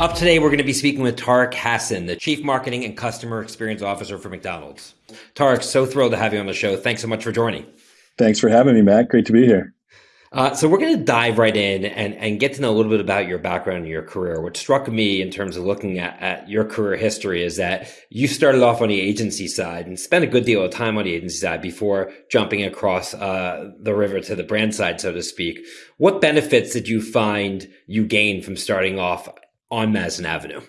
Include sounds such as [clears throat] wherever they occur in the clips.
Up today, we're going to be speaking with Tarek Hassan, the Chief Marketing and Customer Experience Officer for McDonald's. Tarek, so thrilled to have you on the show. Thanks so much for joining. Thanks for having me, Matt. Great to be here. Uh, so we're going to dive right in and, and get to know a little bit about your background and your career. What struck me in terms of looking at, at your career history is that you started off on the agency side and spent a good deal of time on the agency side before jumping across uh, the river to the brand side, so to speak. What benefits did you find you gained from starting off on Madison Avenue?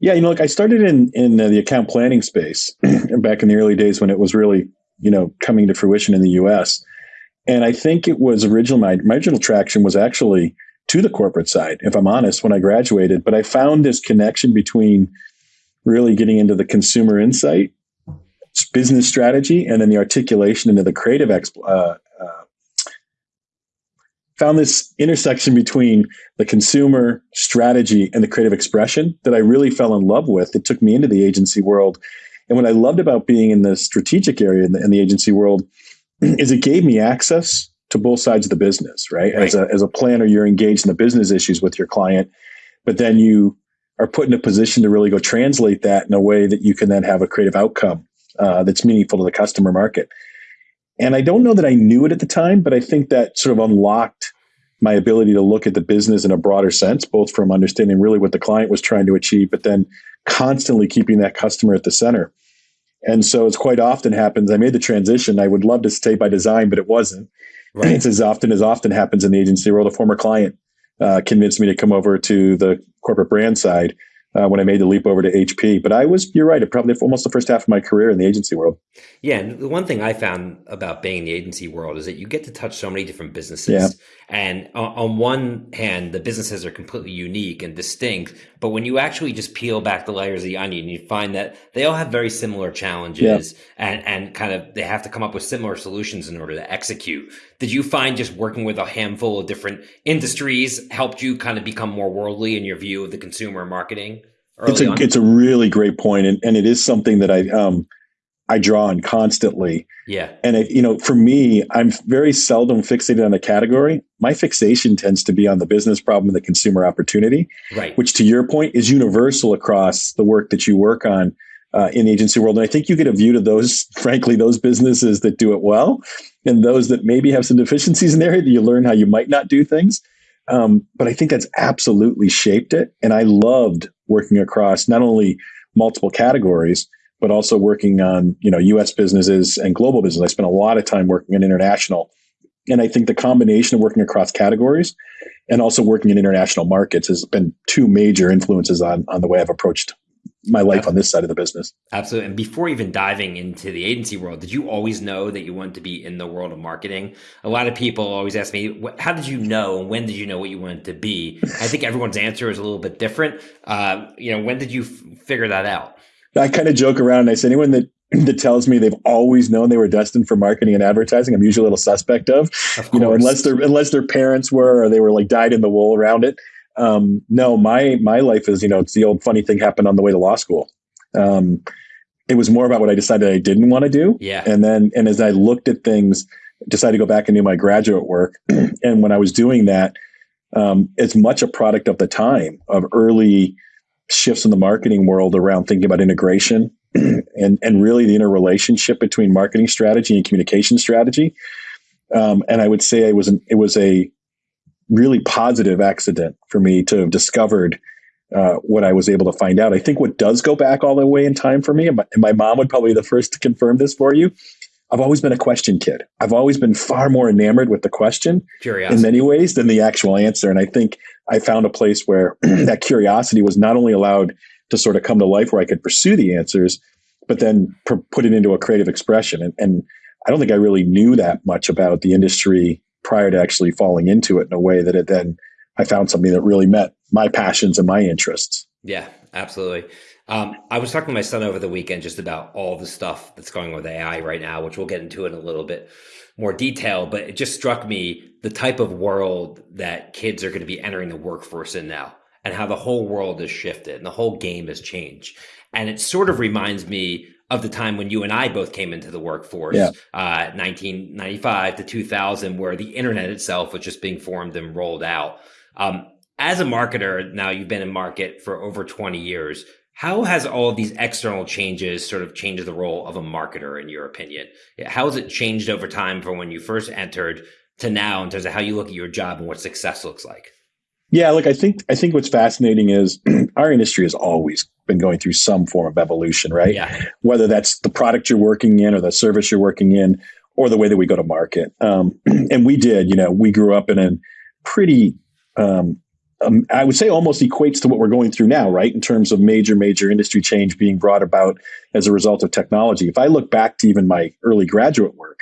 Yeah, you know, like I started in in the account planning space [clears throat] back in the early days when it was really, you know, coming to fruition in the U.S. And I think it was original. My, my original traction was actually to the corporate side, if I'm honest, when I graduated. But I found this connection between really getting into the consumer insight, business strategy, and then the articulation into the creative exp- uh, found this intersection between the consumer strategy and the creative expression that I really fell in love with. It took me into the agency world. And what I loved about being in the strategic area in the, in the agency world is it gave me access to both sides of the business, right? right? As, a, as a planner, you're engaged in the business issues with your client, but then you are put in a position to really go translate that in a way that you can then have a creative outcome uh, that's meaningful to the customer market. And I don't know that I knew it at the time, but I think that sort of unlocked my ability to look at the business in a broader sense, both from understanding really what the client was trying to achieve, but then constantly keeping that customer at the center. And so it's quite often happens. I made the transition. I would love to stay by design, but it wasn't. Right. It's as often as often happens in the agency world. A former client uh, convinced me to come over to the corporate brand side uh, when I made the leap over to HP. But I was, you're right, it probably almost the first half of my career in the agency world. Yeah. And the one thing I found about being in the agency world is that you get to touch so many different businesses. Yeah. And on one hand, the businesses are completely unique and distinct. But when you actually just peel back the layers of the onion, you find that they all have very similar challenges yeah. and, and kind of they have to come up with similar solutions in order to execute. Did you find just working with a handful of different industries helped you kind of become more worldly in your view of the consumer marketing? It's a, on? it's a really great point, and, and it is something that I um, I draw on constantly. Yeah. And it, you know, for me, I'm very seldom fixated on a category. My fixation tends to be on the business problem and the consumer opportunity. Right. Which, to your point, is universal across the work that you work on uh, in the agency world. And I think you get a view to those, [laughs] frankly, those businesses that do it well, and those that maybe have some deficiencies in there. That you learn how you might not do things. Um, but I think that's absolutely shaped it. And I loved working across not only multiple categories but also working on you know U.S. businesses and global business. I spent a lot of time working in international, and I think the combination of working across categories and also working in international markets has been two major influences on on the way I've approached my life on this side of the business. Absolutely. And before even diving into the agency world, did you always know that you wanted to be in the world of marketing? A lot of people always ask me, how did you know? When did you know what you wanted to be? I think everyone's answer is a little bit different. Uh, you know, when did you f- figure that out? I kind of joke around and I say anyone that [clears throat] that tells me they've always known they were destined for marketing and advertising, I'm usually a little suspect of. of you know, unless their unless their parents were or they were like dyed in the wool around it. Um, no, my my life is you know it's the old funny thing happened on the way to law school. Um, it was more about what I decided I didn't want to do. Yeah. And then and as I looked at things, decided to go back and do my graduate work. [clears throat] and when I was doing that, um, it's much a product of the time of early shifts in the marketing world around thinking about integration [clears throat] and and really the interrelationship between marketing strategy and communication strategy. Um, and I would say it was an, it was a really positive accident for me to have discovered uh, what I was able to find out. I think what does go back all the way in time for me, and my, and my mom would probably be the first to confirm this for you. I've always been a question kid. I've always been far more enamored with the question Curiosity. in many ways than the actual answer. And I think I found a place where [clears throat] that curiosity was not only allowed to sort of come to life where I could pursue the answers, but then put it into a creative expression. And, and I don't think I really knew that much about the industry prior to actually falling into it in a way that it then I found something that really met my passions and my interests. Yeah, absolutely. Um, I was talking to my son over the weekend just about all the stuff that's going on with AI right now, which we'll get into in a little bit more detail. But it just struck me the type of world that kids are going to be entering the workforce in now and how the whole world has shifted and the whole game has changed. And it sort of reminds me of the time when you and I both came into the workforce, yeah. uh, 1995 to 2000, where the internet itself was just being formed and rolled out. Um, as a marketer, now you've been in market for over 20 years. How has all of these external changes sort of changed the role of a marketer, in your opinion? How has it changed over time from when you first entered to now in terms of how you look at your job and what success looks like? Yeah, look, I think I think what's fascinating is [clears throat] our industry has always been going through some form of evolution, right? Yeah. Whether that's the product you're working in or the service you're working in or the way that we go to market. Um, [clears throat] and we did, you know, we grew up in a pretty um, um, I would say almost equates to what we're going through now, right? In terms of major, major industry change being brought about as a result of technology. If I look back to even my early graduate work,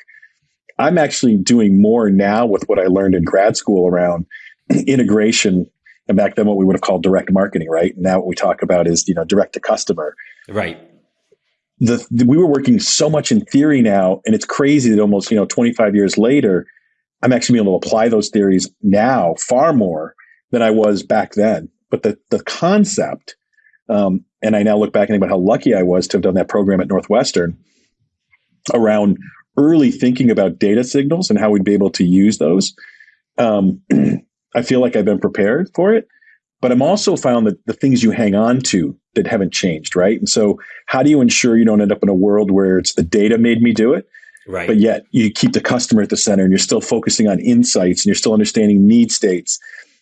I'm actually doing more now with what I learned in grad school around [clears throat] integration. And back then, what we would have called direct marketing, right? Now, what we talk about is you know direct to customer, right? The, the, we were working so much in theory now, and it's crazy that almost you know 25 years later, I'm actually being able to apply those theories now far more than I was back then. But the the concept, um, and I now look back and think about how lucky I was to have done that program at Northwestern around early thinking about data signals and how we'd be able to use those. Um, [clears throat] I feel like I've been prepared for it, but I'm also found that the things you hang on to that haven't changed, right? And so, how do you ensure you don't end up in a world where it's the data made me do it, right? But yet you keep the customer at the center, and you're still focusing on insights, and you're still understanding need states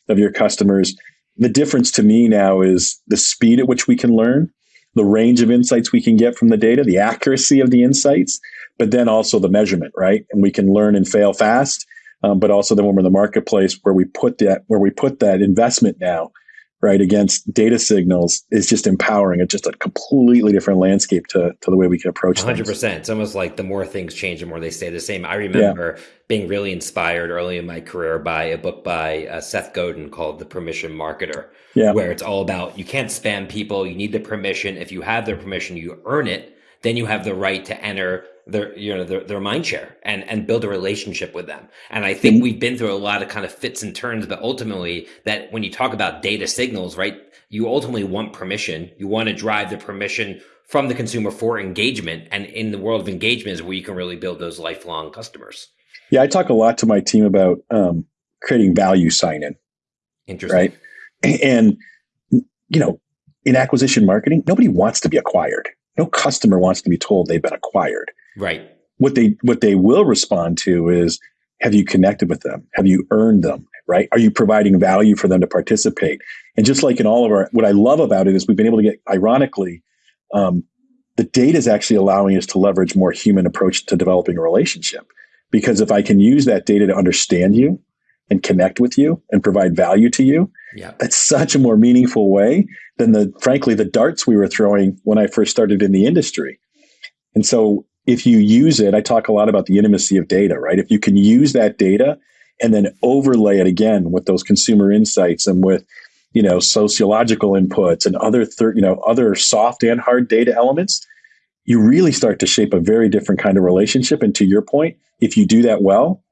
of your customers. The difference to me now is the speed at which we can learn, the range of insights we can get from the data, the accuracy of the insights, but then also the measurement, right? And we can learn and fail fast. Um, but also then when we're in the marketplace where we put that where we put that investment now right against data signals is just empowering it's just a completely different landscape to, to the way we can approach 100% things. it's almost like the more things change the more they stay the same i remember yeah. being really inspired early in my career by a book by uh, seth godin called the permission marketer yeah. where it's all about you can't spam people you need the permission if you have their permission you earn it then you have the right to enter their you know their, their mind share and and build a relationship with them. And i think mm-hmm. we've been through a lot of kind of fits and turns but ultimately that when you talk about data signals right you ultimately want permission. You want to drive the permission from the consumer for engagement. And in the world of engagement is where you can really build those lifelong customers. Yeah i talk a lot to my team about um, creating value sign in interesting. right? And you know in acquisition marketing nobody wants to be acquired. No customer wants to be told they've been acquired Right. What they what they will respond to is have you connected with them? Have you earned them? Right? Are you providing value for them to participate? And just like in all of our, what I love about it is we've been able to get, ironically, um, the data is actually allowing us to leverage more human approach to developing a relationship. Because if I can use that data to understand you and connect with you and provide value to you, yeah. that's such a more meaningful way than the, frankly, the darts we were throwing when I first started in the industry. And so if you use it, I talk a lot about the intimacy of data, right? If you can use that data and then overlay it again with those consumer insights and with, you know, sociological inputs and other, thir- you know, other soft and hard data elements, you really start to shape a very different kind of relationship. And to your point, if you do that well,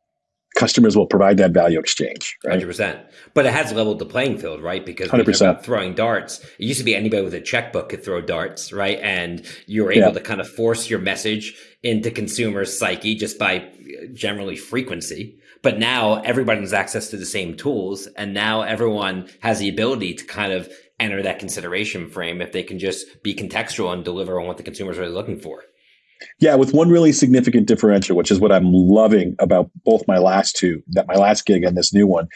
customers will provide that value exchange. Right? 100%. But it has leveled the playing field, right? Because 100%. throwing darts, it used to be anybody with a checkbook could throw darts, right? And you were able yeah. to kind of force your message into consumers' psyche just by uh, generally frequency. But now everybody has access to the same tools. And now everyone has the ability to kind of enter that consideration frame if they can just be contextual and deliver on what the consumers are really looking for. Yeah, with one really significant differential, which is what I'm loving about both my last two, that my last gig and this new one.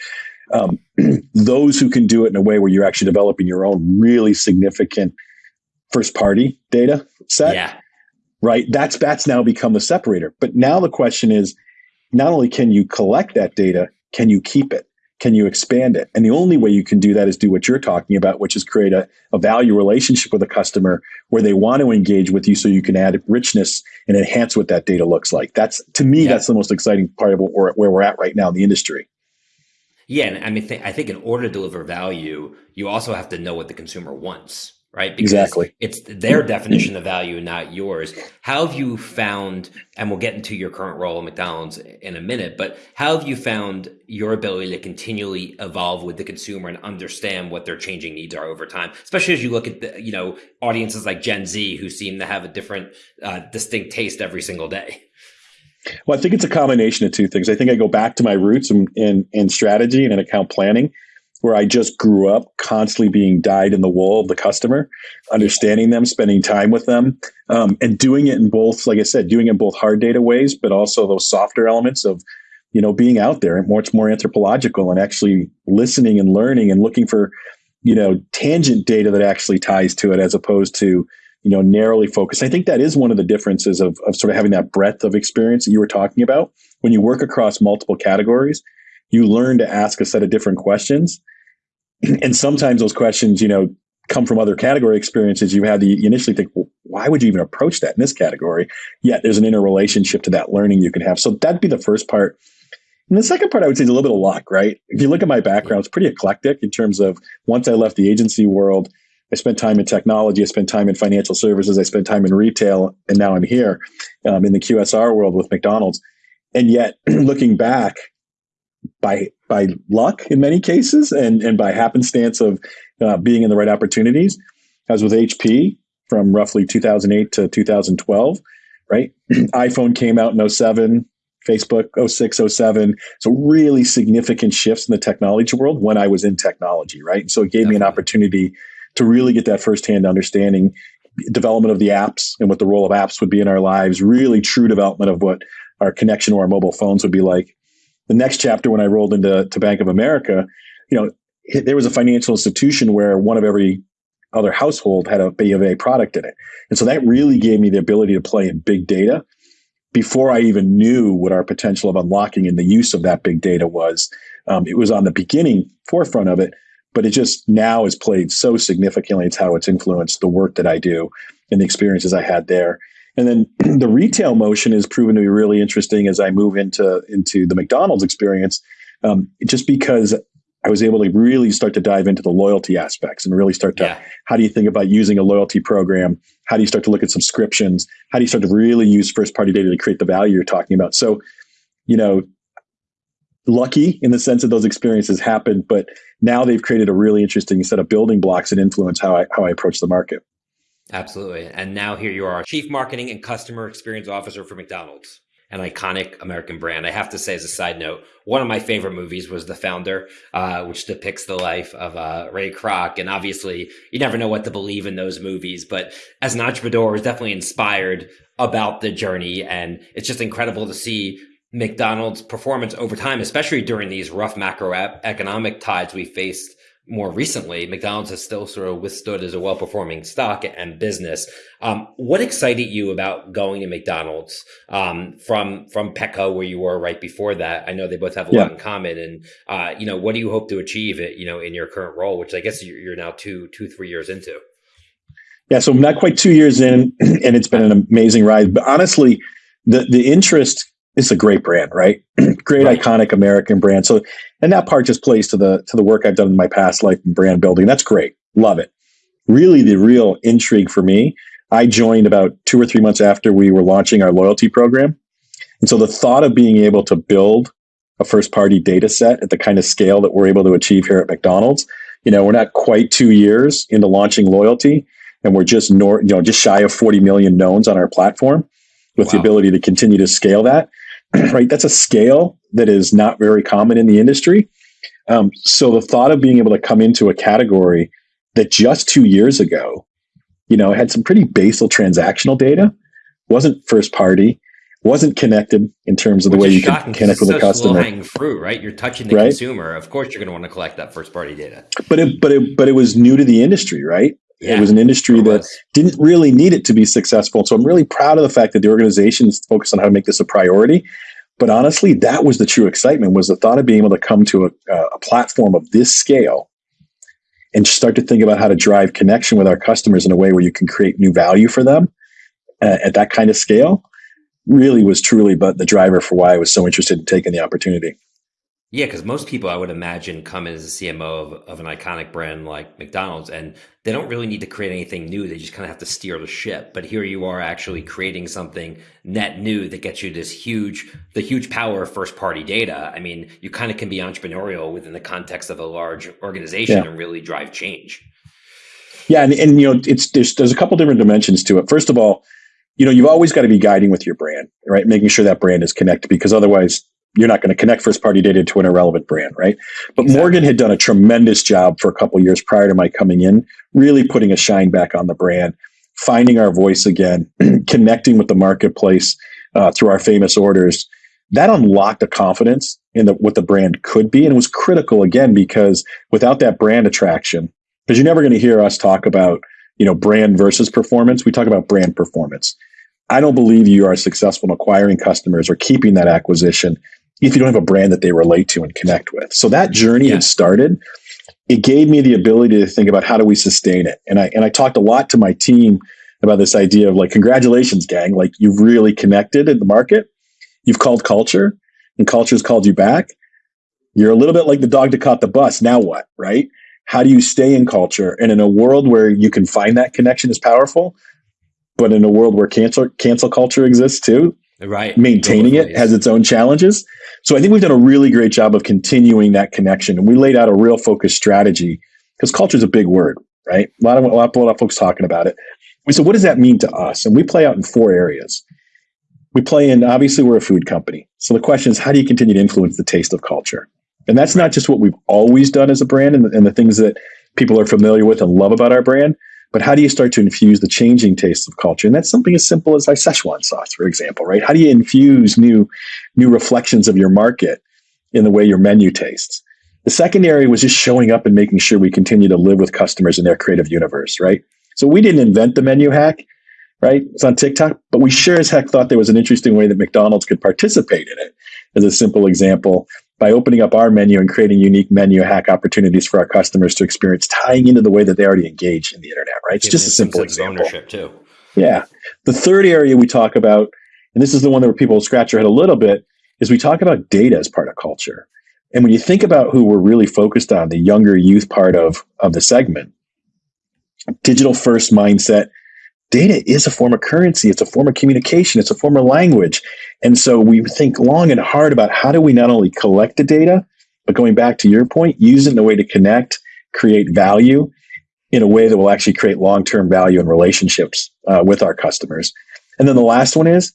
Um, [clears throat] those who can do it in a way where you're actually developing your own really significant first party data set. Yeah. Right. That's that's now become the separator. But now the question is not only can you collect that data, can you keep it? Can you expand it? And the only way you can do that is do what you're talking about, which is create a, a value relationship with a customer where they want to engage with you so you can add richness and enhance what that data looks like. That's to me, yeah. that's the most exciting part of we're, where we're at right now in the industry. Yeah, and I mean, th- I think in order to deliver value, you also have to know what the consumer wants right? Because exactly. It's their definition of value, not yours. How have you found, and we'll get into your current role at McDonald's in a minute, but how have you found your ability to continually evolve with the consumer and understand what their changing needs are over time, especially as you look at the, you know, audiences like Gen Z who seem to have a different, uh, distinct taste every single day? Well, I think it's a combination of two things. I think I go back to my roots in, in, in strategy and in account planning where I just grew up constantly being dyed in the wool of the customer, understanding them, spending time with them, um, and doing it in both, like I said, doing it in both hard data ways, but also those softer elements of, you know, being out there and much more anthropological and actually listening and learning and looking for, you know, tangent data that actually ties to it as opposed to, you know, narrowly focused. I think that is one of the differences of, of sort of having that breadth of experience that you were talking about. When you work across multiple categories, you learn to ask a set of different questions. [clears throat] And sometimes those questions, you know, come from other category experiences you had. You initially think, well, why would you even approach that in this category? Yet there's an interrelationship to that learning you can have. So that'd be the first part. And the second part, I would say, is a little bit of luck, right? If you look at my background, it's pretty eclectic in terms of once I left the agency world, I spent time in technology, I spent time in financial services, I spent time in retail, and now I'm here um, in the QSR world with McDonald's. And yet, [clears throat] looking back, by by luck in many cases and and by happenstance of uh, being in the right opportunities. as with HP from roughly 2008 to 2012, right? [clears throat] iPhone came out in 07, Facebook 06, 07. So really significant shifts in the technology world when I was in technology, right? So it gave Definitely. me an opportunity to really get that firsthand understanding, development of the apps and what the role of apps would be in our lives, really true development of what our connection to our mobile phones would be like the next chapter when I rolled into to Bank of America, you know, there was a financial institution where one of every other household had a B of A product in it. And so that really gave me the ability to play in big data before I even knew what our potential of unlocking and the use of that big data was. Um, it was on the beginning forefront of it, but it just now has played so significantly. It's how it's influenced the work that I do and the experiences I had there. And then [clears throat] the retail motion has proven to be really interesting as I move into into the McDonald's experience, um, just because I was able to really start to dive into the loyalty aspects and really start to yeah. how do you think about using a loyalty program? How do you start to look at subscriptions? How do you start to really use first party data to create the value you're talking about? So, you know, lucky in the sense that those experiences happened, but now they've created a really interesting set of building blocks that influence how I how I approach the market. Absolutely. And now here you are, Chief Marketing and Customer Experience Officer for McDonald's, an iconic American brand. I have to say, as a side note, one of my favorite movies was The Founder, uh, which depicts the life of uh, Ray Kroc. And obviously, you never know what to believe in those movies. But as an entrepreneur, I was definitely inspired about the journey. And it's just incredible to see McDonald's performance over time, especially during these rough macroeconomic tides we faced more recently, McDonald's has still sort of withstood as a well performing stock and business. Um, what excited you about going to McDonald's um, from from Petco, where you were right before that? I know they both have a yeah. lot in common, and uh, you know, what do you hope to achieve? It you know in your current role, which I guess you're now two two three years into. Yeah, so I'm not quite two years in, [clears throat] and it's been an amazing ride. But honestly, the the interest it's a great brand, right? [clears throat] great right. iconic American brand. So, and that part just plays to the to the work I've done in my past life in brand building. That's great. Love it. Really, the real intrigue for me, I joined about two or three months after we were launching our loyalty program. And so the thought of being able to build a first party data set at the kind of scale that we're able to achieve here at McDonald's, you know, we're not quite two years into launching loyalty and we're just nor, you know, just shy of 40 million knowns on our platform with wow. the ability to continue to scale that. [clears throat] right? That's a scale that is not very common in the industry. Um, so the thought of being able to come into a category that just two years ago, you know, had some pretty basal transactional data, wasn't first party, wasn't connected in terms of the Which way you can connect with a customer. Hanging fruit, right? You're touching the right? consumer. Of course, you're going to want to collect that first party data. But it, but it, but it was new to the industry, right? Yeah, it was an industry that didn't really need it to be successful. So I'm really proud of the fact that the organization is focused on how to make this a priority. But honestly, that was the true excitement was the thought of being able to come to a, a platform of this scale and start to think about how to drive connection with our customers in a way where you can create new value for them uh, at that kind of scale really was truly but the driver for why I was so interested in taking the opportunity. Yeah, because most people I would imagine come in as a CMO of, of an iconic brand like McDonald's and they don't really need to create anything new. They just kind of have to steer the ship. But here you are actually creating something net new that gets you this huge, the huge power of first party data. I mean, you kind of can be entrepreneurial within the context of a large organization yeah. and really drive change. Yeah, and, and you know, it's there's there's a couple different dimensions to it. First of all, you know, you've always got to be guiding with your brand, right? Making sure that brand is connected because otherwise you're not going to connect first party data to an irrelevant brand, right? But exactly. Morgan had done a tremendous job for a couple years prior to my coming in, really putting a shine back on the brand, finding our voice again, [clears throat] connecting with the marketplace uh, through our famous orders. That unlocked a confidence in the, what the brand could be. And it was critical again, because without that brand attraction, because you're never going to hear us talk about, you know, brand versus performance. We talk about brand performance. I don't believe you are successful in acquiring customers or keeping that acquisition if you don't have a brand that they relate to and connect with. So that journey yeah. had started. It gave me the ability to think about how do we sustain it. And I and I talked a lot to my team about this idea of like, congratulations, gang. Like you've really connected in the market. You've called culture and culture's called you back. You're a little bit like the dog that caught the bus. Now what? Right? How do you stay in culture? And in a world where you can find that connection is powerful, but in a world where cancel cancel culture exists too, right maintaining it has its own challenges so i think we've done a really great job of continuing that connection and we laid out a real focused strategy because culture is a big word right? A lot of a lot, a lot of folks talking about it. We said what does that mean to us? And we play out in four areas. We play in obviously we're a food company. So the question is how do you continue to influence the taste of culture? And that's not just what we've always done as a brand and and the things that people are familiar with and love about our brand but how do you start to infuse the changing tastes of culture? And that's something as simple as our Szechuan sauce, for example, right? How do you infuse new, new reflections of your market in the way your menu tastes? The second area was just showing up and making sure we continue to live with customers in their creative universe, right? So we didn't invent the menu hack, right? It's on TikTok, but we sure as heck thought there was an interesting way that McDonald's could participate in it. As a simple example, by opening up our menu and creating unique menu hack opportunities for our customers to experience, tying into the way that they already engage in the internet, right? It's just a simple example. Ownership too. Yeah. The third area we talk about, and this is the one where people scratch their head a little bit, is we talk about data as part of culture. And when you think about who we're really focused on, the younger youth part of, of the segment, digital first mindset, data is a form of currency. It's a form of communication. It's a form of language. And so we think long and hard about how do we not only collect the data, but going back to your point, use it in a way to connect, create value in a way that will actually create long-term value and relationships uh, with our customers. And then the last one is,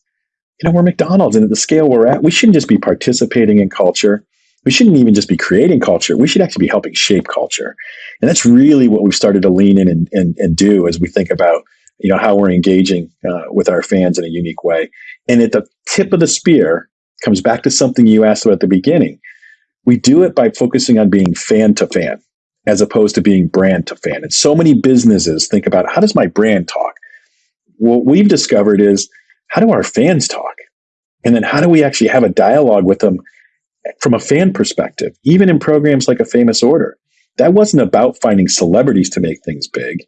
you know, we're McDonald's and at the scale we're at, we shouldn't just be participating in culture. We shouldn't even just be creating culture. We should actually be helping shape culture. And that's really what we've started to lean in and, and, and do as we think about you know how we're engaging uh, with our fans in a unique way. And at the tip of the spear comes back to something you asked about at the beginning. We do it by focusing on being fan to fan as opposed to being brand to fan. And so many businesses think about how does my brand talk? What we've discovered is how do our fans talk? And then how do we actually have a dialogue with them from a fan perspective even in programs like a famous order? That wasn't about finding celebrities to make things big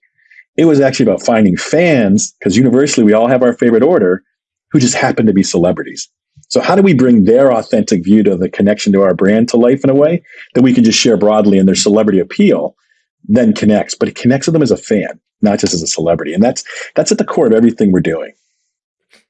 it was actually about finding fans, because universally we all have our favorite order, who just happen to be celebrities. So how do we bring their authentic view to the connection to our brand to life in a way that we can just share broadly and their celebrity appeal then connects, but it connects with them as a fan, not just as a celebrity. And that's that's at the core of everything we're doing.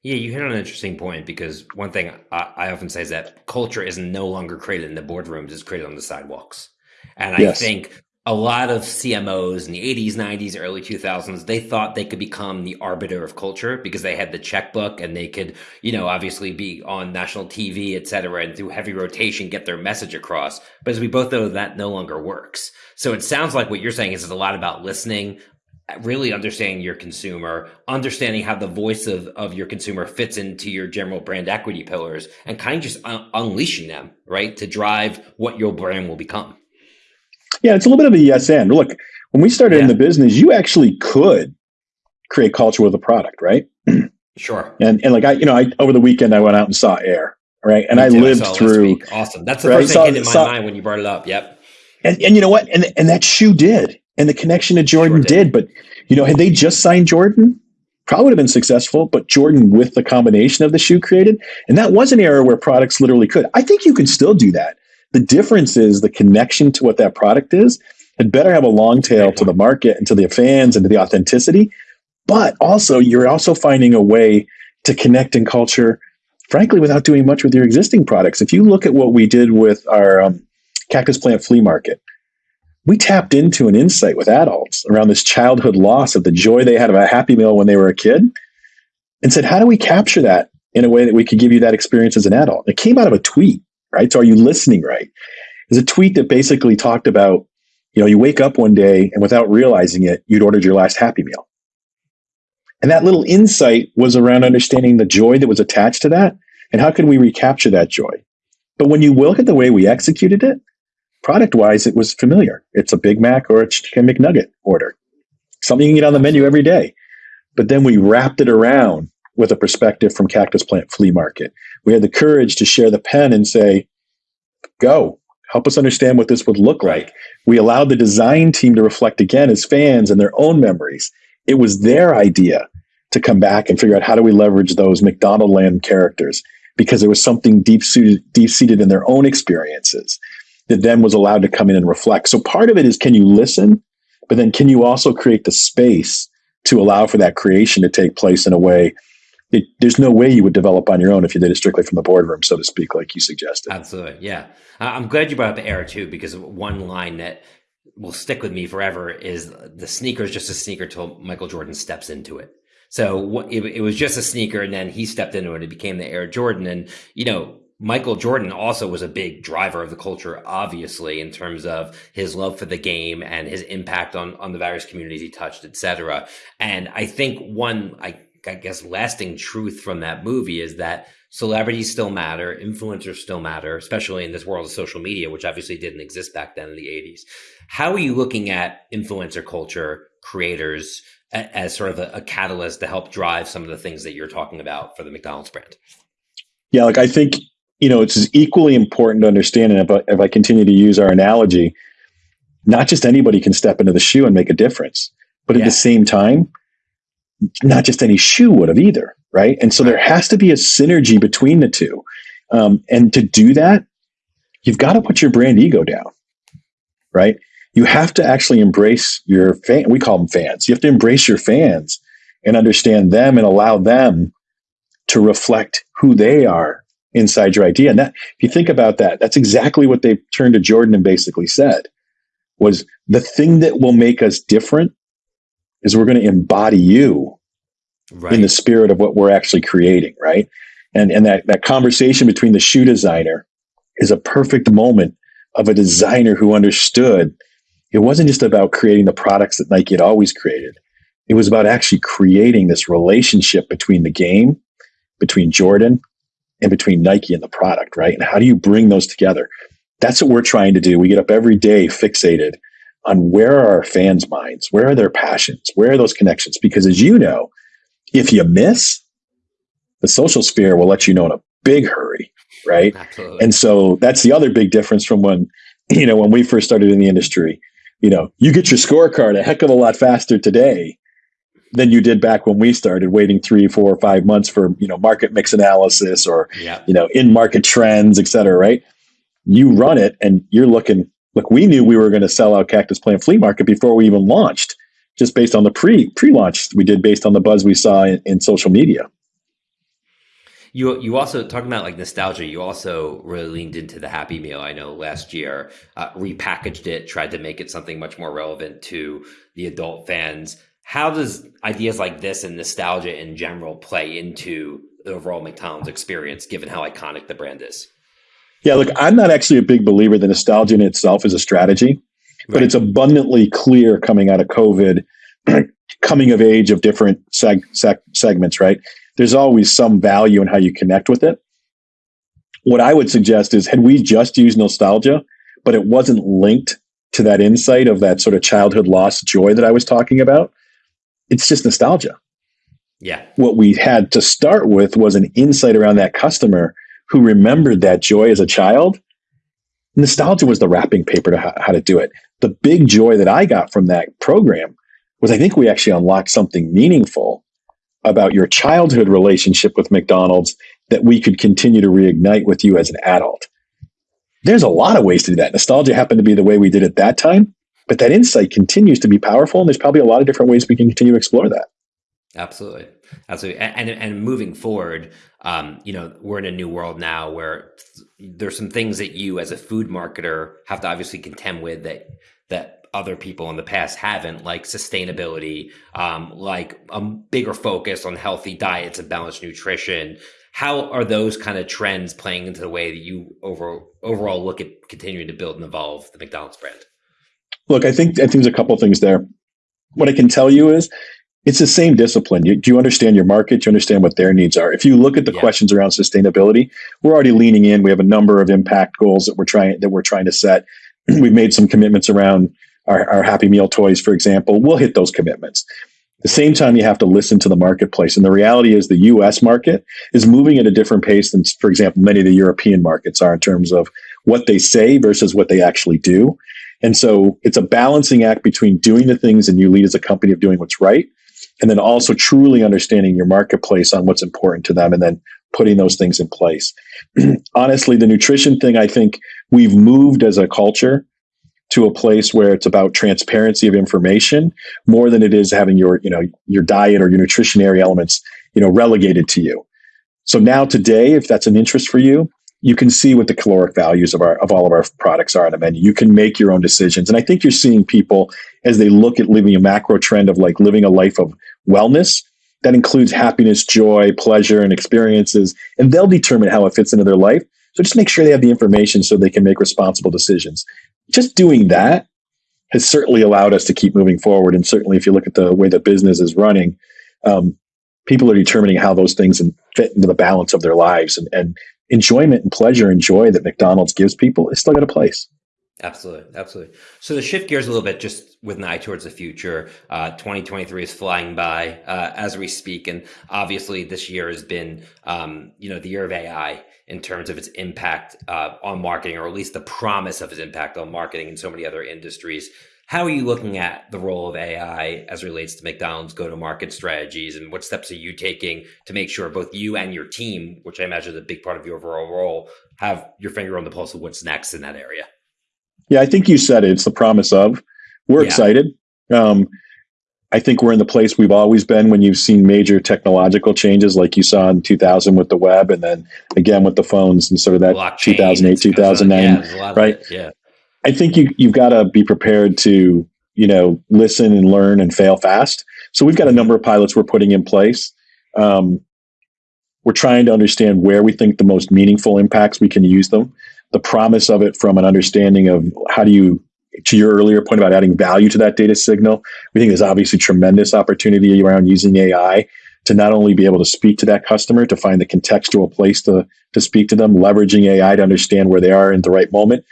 Yeah, you hit on an interesting point because one thing I, I often say is that culture is no longer created in the boardrooms; it's created on the sidewalks. And I yes. think a lot of CMOs in the 80s, 90s, early 2000s, they thought they could become the arbiter of culture because they had the checkbook and they could, you know, obviously be on national TV, et cetera, and through heavy rotation get their message across. But as we both know, that no longer works. So it sounds like what you're saying is it's a lot about listening, really understanding your consumer, understanding how the voice of, of your consumer fits into your general brand equity pillars, and kind of just un- unleashing them, right, to drive what your brand will become. Yeah, it's a little bit of a yes and. Look, when we started yeah. in the business, you actually could create culture with a product, right? [clears throat] Sure. And and like I, you know, I over the weekend I went out and saw Air, right? And I lived I through. Awesome. That's the right? first thing came in my saw, mind when you brought it up. Yep. And and you know what? And and that shoe did, and the connection to Jordan sure did. did. But you know, had they just signed Jordan, probably would have been successful. But Jordan with the combination of the shoe created, and that was an era where products literally could. I think you can still do that. The difference is the connection to what that product is. It better have a long tail to the market and to the fans and to the authenticity. But also, you're also finding a way to connect in culture, frankly, without doing much with your existing products. If you look at what we did with our um, cactus plant flea market, we tapped into an insight with adults around this childhood loss of the joy they had of a happy meal when they were a kid and said, how do we capture that in a way that we could give you that experience as an adult? It came out of a tweet right? So are you listening right? There's a tweet that basically talked about, you know, you wake up one day and without realizing it, you'd ordered your last Happy Meal. And that little insight was around understanding the joy that was attached to that and how can we recapture that joy. But when you look at the way we executed it, product wise, it was familiar. It's a Big Mac or a chicken McNugget order, something you can get on the menu every day. But then we wrapped it around with a perspective from Cactus Plant Flea Market. We had the courage to share the pen and say, go, help us understand what this would look like. We allowed the design team to reflect again as fans and their own memories. It was their idea to come back and figure out how do we leverage those McDonaldland characters because there was something deep suited, deep seated in their own experiences that then was allowed to come in and reflect. So part of it is can you listen, but then can you also create the space to allow for that creation to take place in a way it, there's no way you would develop on your own if you did it strictly from the boardroom, so to speak, like you suggested. Absolutely, yeah. I'm glad you brought up air too, because one line that will stick with me forever is the sneaker is just a sneaker till Michael Jordan steps into it. So it, was just a sneaker, and then he stepped into it. And it became the Air Jordan, and you know Michael Jordan also was a big driver of the culture, obviously, in terms of his love for the game and his impact on on the various communities he touched, etc. And I think one, I I guess lasting truth from that movie is that celebrities still matter, influencers still matter, especially in this world of social media, which obviously didn't exist back then in the 80s. How are you looking at influencer culture, creators, as sort of a, a catalyst to help drive some of the things that you're talking about for the McDonald's brand? Yeah, like I think, you know, it's equally important to understand, and if I, if I continue to use our analogy, not just anybody can step into the shoe and make a difference, but at yeah. the same time, not just any shoe would have either, right? And so there has to be a synergy between the two. Um, and to do that, you've got to put your brand ego down, right? You have to actually embrace your fan. We call them fans. You have to embrace your fans and understand them and allow them to reflect who they are inside your idea. And that, if you think about that, that's exactly what they turned to Jordan and basically said was the thing that will make us different is we're going to embody you right. in the spirit of what we're actually creating, right? And and that that conversation between the shoe designer is a perfect moment of a designer who understood it wasn't just about creating the products that Nike had always created. It was about actually creating this relationship between the game, between Jordan, and between Nike and the product, right? And how do you bring those together? That's what we're trying to do. We get up every day fixated on where are our fans' minds? Where are their passions? Where are those connections? Because as you know, if you miss, the social sphere will let you know in a big hurry, right? Absolutely. And so that's the other big difference from when, [clears throat] you know, when we first started in the industry. You know, you get your scorecard a heck of a lot faster today than you did back when we started waiting three, four, or five months for, you know, market mix analysis or, yeah. you know, in market trends, et cetera, right? You run it and you're looking Look, we knew we were going to sell out Cactus Plant Flea Market before we even launched, just based on the pre pre launch we did based on the buzz we saw in, in social media. You you also talking about like nostalgia. You also really leaned into the Happy Meal. I know last year uh, repackaged it, tried to make it something much more relevant to the adult fans. How does ideas like this and nostalgia in general play into the overall McDonald's experience, given how iconic the brand is? Yeah, look, I'm not actually a big believer that nostalgia in itself is a strategy, right. but it's abundantly clear coming out of COVID, [clears throat] coming of age of different seg- seg- segments, right? There's always some value in how you connect with it. What I would suggest is had we just used nostalgia, but it wasn't linked to that insight of that sort of childhood lost joy that I was talking about, it's just nostalgia. Yeah. What we had to start with was an insight around that customer who remembered that joy as a child, nostalgia was the wrapping paper to how, how to do it. The big joy that I got from that program was I think we actually unlocked something meaningful about your childhood relationship with McDonald's that we could continue to reignite with you as an adult. There's a lot of ways to do that. Nostalgia happened to be the way we did it that time, but that insight continues to be powerful, and there's probably a lot of different ways we can continue to explore that. Absolutely, absolutely. And and, moving forward, um, you know, we're in a new world now where there's some things that you, as a food marketer, have to obviously contend with that that other people in the past haven't, like sustainability, um, like a bigger focus on healthy diets and balanced nutrition. How are those kind of trends playing into the way that you over, overall look at continuing to build and evolve the McDonald's brand? Look, I think I think there's a couple things there. What I can tell you is it's the same discipline. You, do you understand your market? Do you understand what their needs are? If you look at the yeah. questions around sustainability, we're already leaning in. We have a number of impact goals that we're trying that we're trying to set. [clears throat] We've made some commitments around our, our Happy Meal toys, for example. We'll hit those commitments. At the same time, you have to listen to the marketplace. And the reality is the US market is moving at a different pace than, for example, many of the European markets are in terms of what they say versus what they actually do. And so it's a balancing act between doing the things and you lead as a company of doing what's right and then also truly understanding your marketplace on what's important to them and then putting those things in place. [clears throat] Honestly, the nutrition thing, I think we've moved as a culture to a place where it's about transparency of information more than it is having your, you know, your diet or your nutritionary elements, you know, relegated to you. So now today, if that's an interest for you, you can see what the caloric values of our of all of our products are on a menu. You can make your own decisions. And I think you're seeing people as they look at living a macro trend of like living a life of wellness that includes happiness, joy, pleasure, and experiences, and they'll determine how it fits into their life. So just make sure they have the information so they can make responsible decisions. Just doing that has certainly allowed us to keep moving forward. And certainly, if you look at the way the business is running, um, people are determining how those things fit into the balance of their lives. And, and enjoyment and pleasure and joy that McDonald's gives people is still got a place. Absolutely, absolutely. So to shift gears a little bit, just with an eye towards the future, uh, 2023 is flying by uh, as we speak, and obviously this year has been, um, you know, the year of AI in terms of its impact uh, on marketing, or at least the promise of its impact on marketing in so many other industries. How are you looking at the role of AI as relates to McDonald's go to market strategies and what steps are you taking to make sure both you and your team, which I imagine is a big part of your overall role, have your finger on the pulse of what's next in that area? Yeah, I think you said it. It's the promise of. We're yeah. excited. Um, I think we're in the place we've always been when you've seen major technological changes, like you saw in 2000 with the web, and then again with the phones and sort of that Blockchain 2008, 2009, yeah, right? Yeah. I think you you've got to be prepared to you know listen and learn and fail fast. So we've got a number of pilots we're putting in place. Um, we're trying to understand where we think the most meaningful impacts we can use them. The promise of it from an understanding of how do you to your earlier point about adding value to that data signal, we think there's obviously tremendous opportunity around using AI to not only be able to speak to that customer, to find the contextual place to, to speak to them, leveraging AI to understand where they are in the right moment,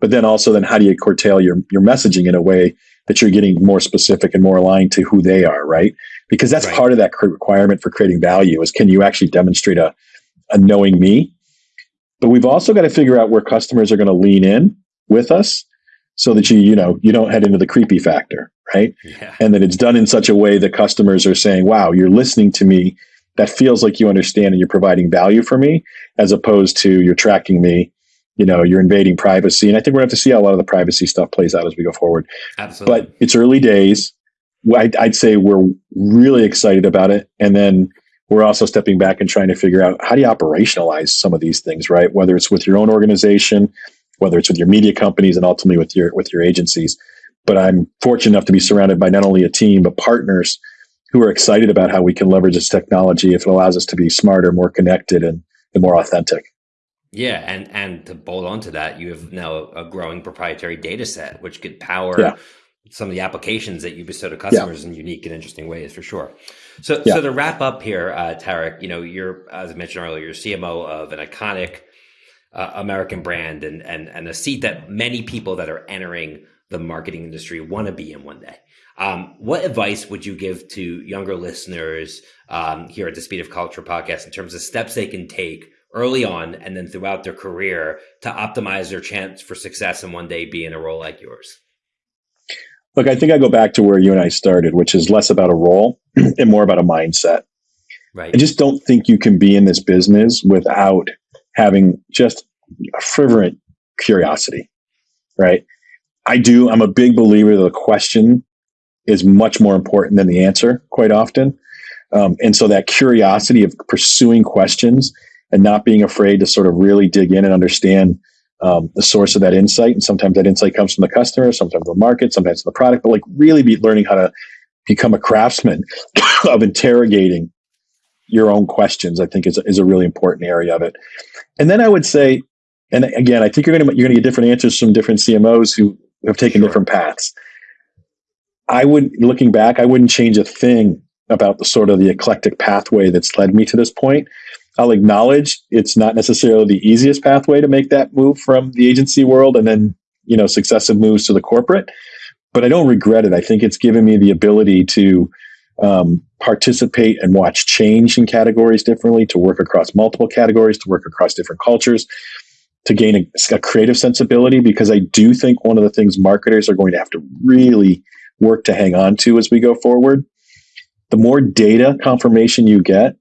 but then also then how do you curtail your your messaging in a way that you're getting more specific and more aligned to who they are right because that's right. part of that requirement for creating value is can you actually demonstrate a, a knowing me but we've also got to figure out where customers are going to lean in with us so that you you know you don't head into the creepy factor right yeah. and that it's done in such a way that customers are saying wow you're listening to me that feels like you understand and you're providing value for me as opposed to you're tracking me you know you're invading privacy. And i think we're going to have to see how a lot of the privacy stuff plays out as we go forward. Absolutely. But it's early days. I'd, I'd, say we're really excited about it. And then we're also stepping back and trying to figure out how do you operationalize some of these things right? Whether it's with your own organization whether it's with your media companies and ultimately with your with your agencies. But i'm fortunate enough to be surrounded by not only a team but partners who are excited about how we can leverage this technology if it allows us to be smarter more connected and, and more authentic yeah, and and to bolt onto that, you have now a, growing proprietary data set, which could power yeah. some of the applications that you bestow to customers yeah. in unique and interesting ways, for sure. So, yeah. so to wrap up here, uh, Tarek, you know, you're as I mentioned earlier, you're CMO of an iconic uh, American brand, and and and a seat that many people that are entering the marketing industry want to be in one day. Um, what advice would you give to younger listeners um, here at the Speed of Culture podcast in terms of steps they can take? Early on and then throughout their career to optimize their chance for success and one day be in a role like yours? Look, I think I go back to where you and I started, which is less about a role [clears throat] and more about a mindset. Right. I just don't think you can be in this business without having just a fervent curiosity, right? I do. I'm a big believer that the question is much more important than the answer quite often. Um, and so that curiosity of pursuing questions and not being afraid to sort of really dig in and understand um, the source of that insight. And sometimes that insight comes from the customer, sometimes the market, sometimes the product, but like really be learning how to become a craftsman [coughs] of interrogating your own questions. I think is is a really important area of it. And then I would say, and again, I think you're going to you're going to get different answers from different CMOs who have taken sure. different paths. I would, looking back, I wouldn't change a thing about the sort of the eclectic pathway that's led me to this point. I'll acknowledge it's not necessarily the easiest pathway to make that move from the agency world and then, you know, successive moves to the corporate. But I don't regret it. I think it's given me the ability to um, participate and watch change in categories differently, to work across multiple categories, to work across different cultures, to gain a, a creative sensibility. Because I do think one of the things marketers are going to have to really work to hang on to as we go forward. The more data confirmation you get,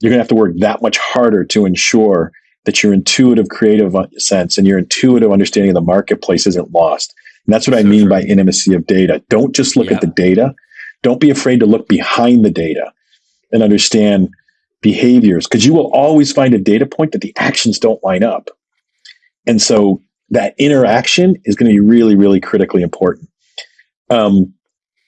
you're going to have to work that much harder to ensure that your intuitive creative sense and your intuitive understanding of the marketplace isn't lost. And that's what so I mean true. by intimacy of data. Don't just look yeah. at the data. Don't be afraid to look behind the data and understand behaviors because you will always find a data point that the actions don't line up. And so that interaction is going to be really, really critically important. Um,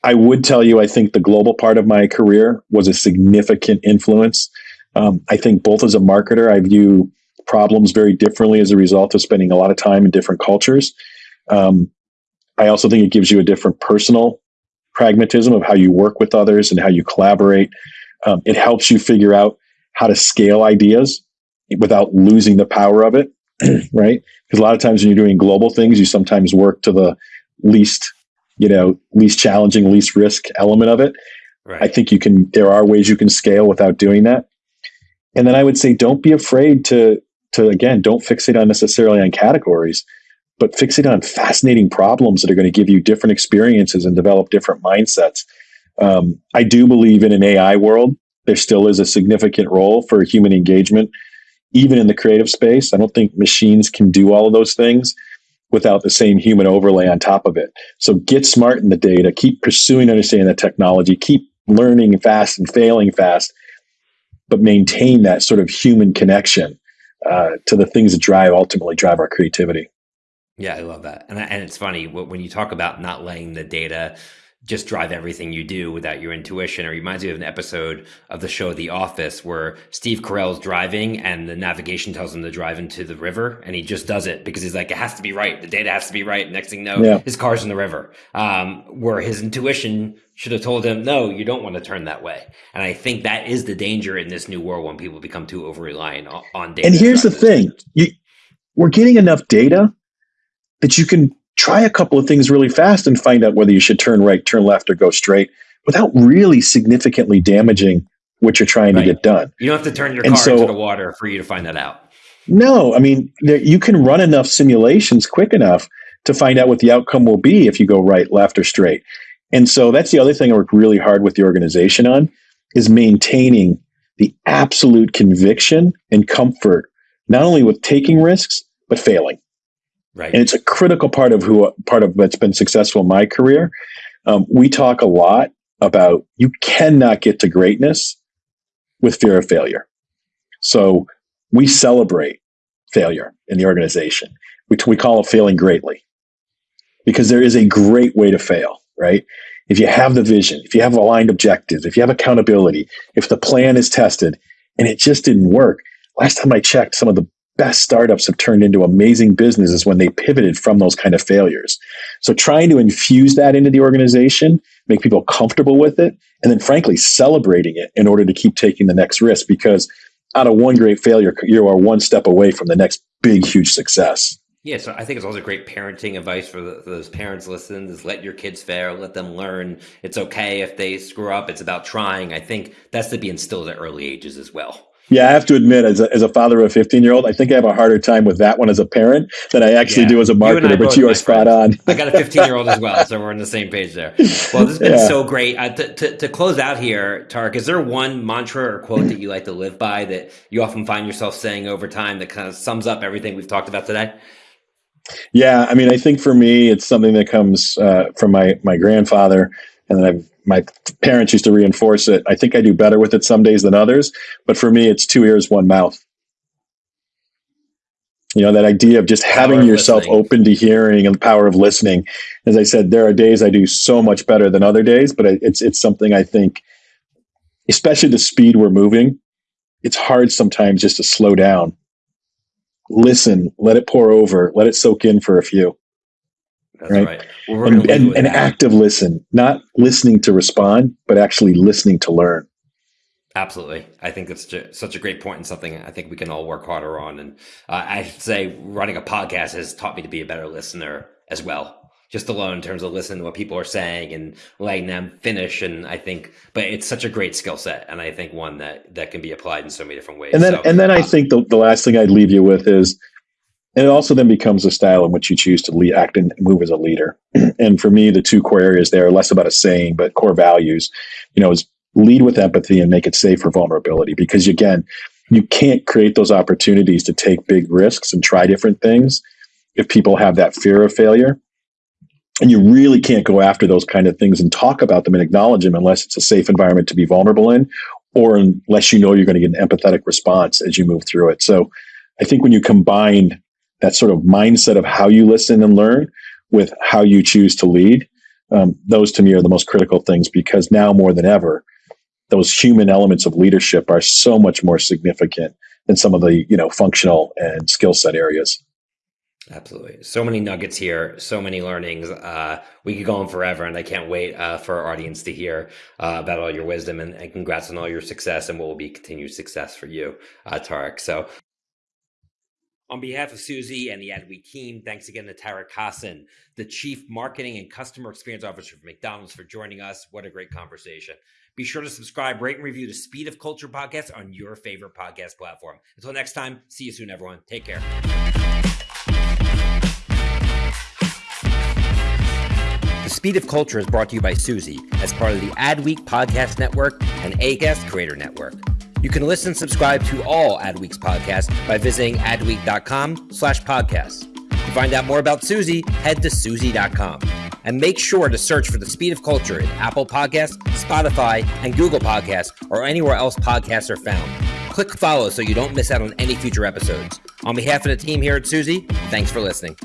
I would tell you, I think the global part of my career was a significant influence. Um, I think both as a marketer, I view problems very differently as a result of spending a lot of time in different cultures. Um, I also think it gives you a different personal pragmatism of how you work with others and how you collaborate. Um, it helps you figure out how to scale ideas without losing the power of it, [clears throat] right? Because a lot of times when you're doing global things, you sometimes work to the least you know least challenging least risk element of it right. i think you can there are ways you can scale without doing that and then i would say don't be afraid to to again don't fixate on necessarily on categories but fixate on fascinating problems that are going to give you different experiences and develop different mindsets um, i do believe in an ai world there still is a significant role for human engagement even in the creative space i don't think machines can do all of those things without the same human overlay on top of it. So get smart in the data, keep pursuing understanding the technology, keep learning fast and failing fast, but maintain that sort of human connection uh, to the things that drive ultimately drive our creativity. Yeah, I love that. And, and it's funny when you talk about not letting the data just drive everything you do without your intuition. It reminds me of an episode of the show The Office where Steve Carell's driving and the navigation tells him to drive into the river and he just does it because he's like, it has to be right. The data has to be right. Next thing you know, yeah. his car's in the river. Um, where his intuition should have told him, no, you don't want to turn that way. And I think that is the danger in this new world when people become too over reliant on, data. And here's the thing you, we're getting enough data that you can try a couple of things really fast and find out whether you should turn right, turn left, or go straight without really significantly damaging what you're trying right. to get done. You don't have to turn your and car so, into the water for you to find that out. No, I mean, there, you can run enough simulations quick enough to find out what the outcome will be if you go right, left, or straight. And so that's the other thing I work really hard with the organization on is maintaining the absolute conviction and comfort, not only with taking risks, but failing. Right. And it's a critical part of who part of what's been successful in my career. Um, we talk a lot about you cannot get to greatness with fear of failure. So we celebrate failure in the organization. We, we call it failing greatly because there is a great way to fail, right? If you have the vision, if you have aligned objectives, if you have accountability, if the plan is tested and it just didn't work. Last time I checked, some of the best startups have turned into amazing businesses when they pivoted from those kind of failures. So trying to infuse that into the organization, make people comfortable with it, and then frankly celebrating it in order to keep taking the next risk because out of one great failure, you are one step away from the next big, huge success. Yeah, so I think it's also great parenting advice for, the, for, those parents listening is let your kids fail, let them learn. It's okay if they screw up. It's about trying. I think that's to be instilled at early ages as well. Yeah, I have to admit, as a, as a father of a 15 year old, I think I have a harder time with that one as a parent than I actually yeah. do as a marketer, but you are spot on. I got a 15 year old as well, so we're on the same page there. Well, this has been yeah. so great. Uh, to, to, to, close out here, Tariq, is there one mantra or quote that you like to live by that you often find yourself saying over time that kind of sums up everything we've talked about today? Yeah, I mean, I think for me, it's something that comes uh, from my my grandfather, and then I've my parents used to reinforce it. I think I do better with it some days than others, but for me, it's two ears, one mouth. You know, that idea of just having yourself listening. open to hearing and the power of listening. As I said, there are days I do so much better than other days, but it's, it's something I think, especially the speed we're moving it's hard sometimes just to slow down, listen, let it pour over, let it soak in for a few. That's right. right. Well, and, and, and active listen, not listening to respond, but actually listening to learn. Absolutely. I think that's such a great point and something I think we can all work harder on. And uh, I should say running a podcast has taught me to be a better listener as well just alone in terms of listening to what people are saying and letting them finish. And I think, but it's such a great skill set, and I think one that that can be applied in so many different ways. And then, so, and then I uh, think the, the last thing I'd leave you with is, and it also then becomes a style in which you choose to lead, act and move as a leader. [clears throat] and for me, the two core areas there are less about a saying, but core values. You know, is lead with empathy and make it safe for vulnerability. Because again, you can't create those opportunities to take big risks and try different things if people have that fear of failure and you really can't go after those kind of things and talk about them and acknowledge them unless it's a safe environment to be vulnerable in or unless you know you're going to get an empathetic response as you move through it so i think when you combine that sort of mindset of how you listen and learn with how you choose to lead um, those to me are the most critical things because now more than ever those human elements of leadership are so much more significant than some of the you know functional and skill set areas Absolutely. So many nuggets here, so many learnings. Uh, we could go on forever, and I can't wait uh, for our audience to hear uh, about all your wisdom and, and, congrats on all your success and what will be continued success for you, uh, Tariq. So, on behalf of Suzy and the Adweek team, thanks again to Tariq Hassan, the Chief Marketing and Customer Experience Officer for McDonald's, for joining us. What a great conversation. Be sure to subscribe, rate, and review the Speed of Culture podcast on your favorite podcast platform. Until next time, see you soon, everyone. Take care. The Speed of Culture is brought to you by Suzy as part of the Adweek Podcast Network and Acast Creator Network. You can listen and subscribe to all Adweek's podcasts by visiting adweek.com slash podcasts. To find out more about Suzy, head to Suzy.com. And make sure to search for The Speed of Culture in Apple Podcasts, Spotify, and Google Podcasts, or anywhere else podcasts are found. Click follow so you don't miss out on any future episodes. On behalf of the team here at Suzy, thanks for listening.